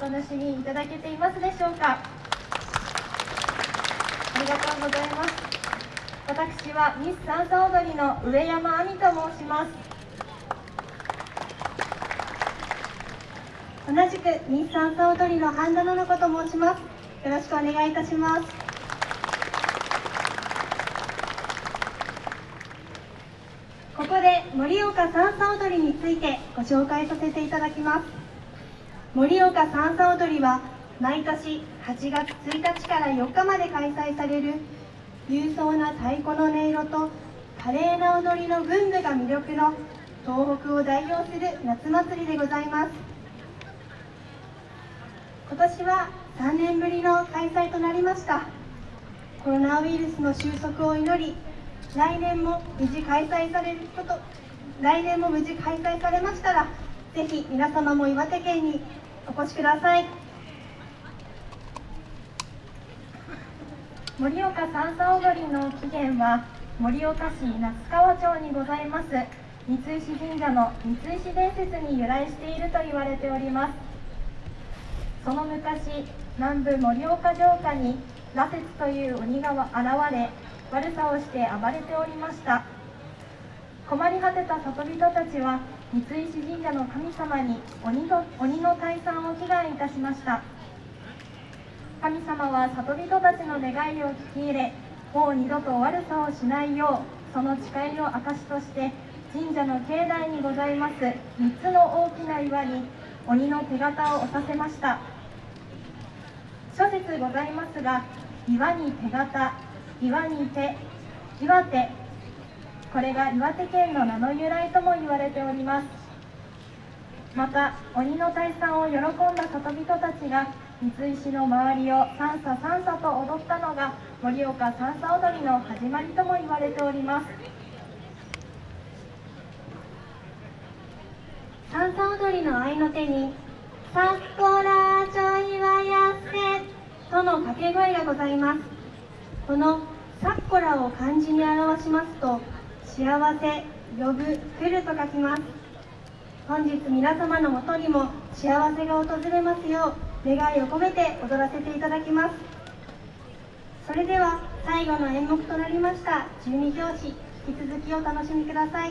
楽しみいただけていますでしょうか。ありがとうございます。私はミス三叉踊りの上山亜美と申します。同じくミス三叉踊りの半田の子と申します。よろしくお願いいたします。ここで盛岡三叉踊りについてご紹介させていただきます。盛岡三叉踊りは毎年8月1日から4日まで開催される勇壮な太鼓の音色と華麗な踊りの群舞が魅力の東北を代表する夏祭りでございます。今年は3年ぶりの開催となりました。コロナウイルスの収束を祈り来年も無事開催されること来年も無事開催されましたらぜひ皆様も岩手県にお越しください。盛岡三叉踊りの起源は盛岡市那須川町にございます。三石神社の三石伝説に由来していると言われております。その昔南部盛岡城下に羅刹という鬼が現れ悪さをして暴れておりました。困り果てた里人たちは三石神社の神様に鬼の鬼の退散を祈願いたしました。神様は里人たちの願いを聞き入れもう二度と悪さをしないようその誓いの証として神社の境内にございます3つの大きな岩に鬼の手形を押させました。諸説ございますが岩に手形岩に手岩手これが岩手県の名の由来とも言われております。また鬼の退散を喜んだ里人たちが三石の周りを三叉三叉と踊ったのが盛岡三叉踊りの始まりとも言われております。三叉踊りの合いの手に「さっこらちょいはやせ」との掛け声がございます。この「さっこら」を漢字に表しますと幸せ呼ぶ来ると書きます。本日皆様のもとにも幸せが訪れますよう願いを込めて踊らせていただきます。それでは最後の演目となりました十二拍子引き続きお楽しみください。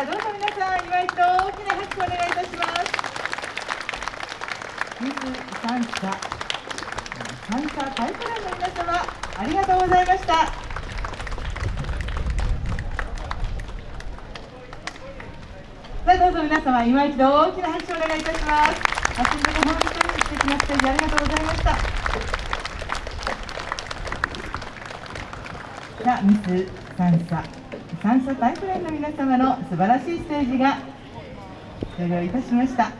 どうぞ皆さん祝いと大きな拍手をお願いいたします。ミス三者三者タイプランの皆様ありがとうございました。さあどうぞ皆様今一度大きな拍手をお願いいたします。走りの本当に素敵なステージありがとうございました。さあミス三者感謝タイプラインの皆様の素晴らしいステージが終了いたしました。